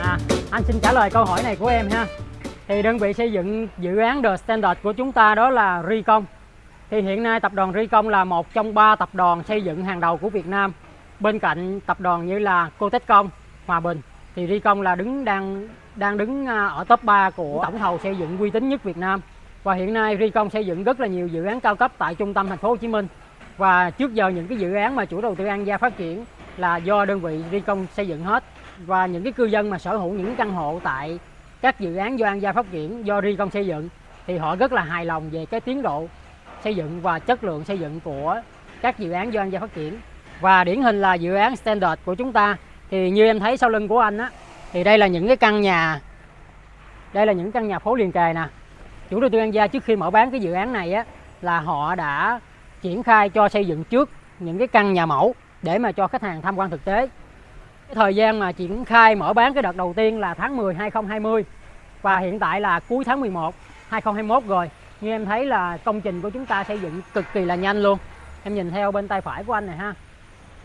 à, anh xin trả lời câu hỏi này của em ha. Thì đơn vị xây dựng dự án The Standard của chúng ta đó là Ricom thì hiện nay tập đoàn Ricom là một trong ba tập đoàn xây dựng hàng đầu của Việt Nam. Bên cạnh tập đoàn như là Cotecom, Hòa Bình thì Ricom là đứng đang đang đứng à, ở top 3 của tổng thầu xây dựng uy tín nhất Việt Nam và hiện nay Ricom xây dựng rất là nhiều dự án cao cấp tại trung tâm thành phố Hồ Chí Minh. Và trước giờ những cái dự án mà chủ đầu tư An Gia phát triển là do đơn vị Ricom xây dựng hết. Và những cái cư dân mà sở hữu những căn hộ tại các dự án do An Gia phát triển, do Ricom xây dựng, thì họ rất là hài lòng về cái tiến độ xây dựng và chất lượng xây dựng của các dự án do An Gia phát triển. Và điển hình là dự án Standard của chúng ta. Thì như em thấy sau lưng của anh á, thì đây là những cái căn nhà, đây là những căn nhà phố liền kề nè chủ đầu tư An Gia trước khi mở bán cái dự án này á, là họ đã triển khai cho xây dựng trước những cái căn nhà mẫu để mà cho khách hàng tham quan thực tế. Cái thời gian mà triển khai mở bán cái đợt đầu tiên là tháng 10 2020 và hiện tại là cuối tháng 11 2021 rồi. Như em thấy là công trình của chúng ta xây dựng cực kỳ là nhanh luôn. Em nhìn theo bên tay phải của anh này ha.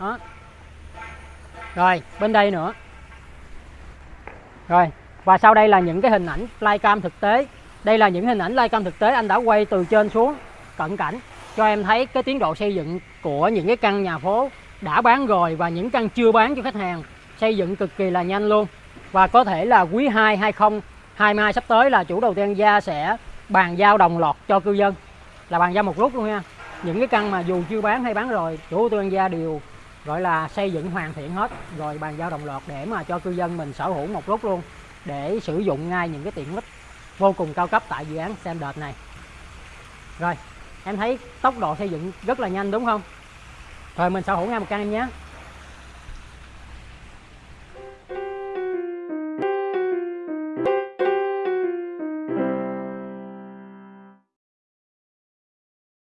Đó. Rồi, bên đây nữa. Rồi, và sau đây là những cái hình ảnh flycam thực tế đây là những hình ảnh flycam thực tế anh đã quay từ trên xuống, cận cảnh. Cho em thấy cái tiến độ xây dựng của những cái căn nhà phố đã bán rồi và những căn chưa bán cho khách hàng xây dựng cực kỳ là nhanh luôn. Và có thể là quý 2 2022 sắp tới là chủ đầu tư Gia sẽ bàn giao đồng loạt cho cư dân. Là bàn giao một lúc luôn nha. Những cái căn mà dù chưa bán hay bán rồi, chủ đầu tư Gia đều, gọi là, xây dựng hoàn thiện hết, rồi bàn giao đồng loạt để mà cho cư dân mình sở hữu một lúc luôn, để sử dụng ngay những cái tiện ích vô cùng cao cấp tại dự án Standard này. Rồi, em thấy tốc độ xây dựng rất là nhanh đúng không? Rồi mình sở hữu ngay một căn em nhé.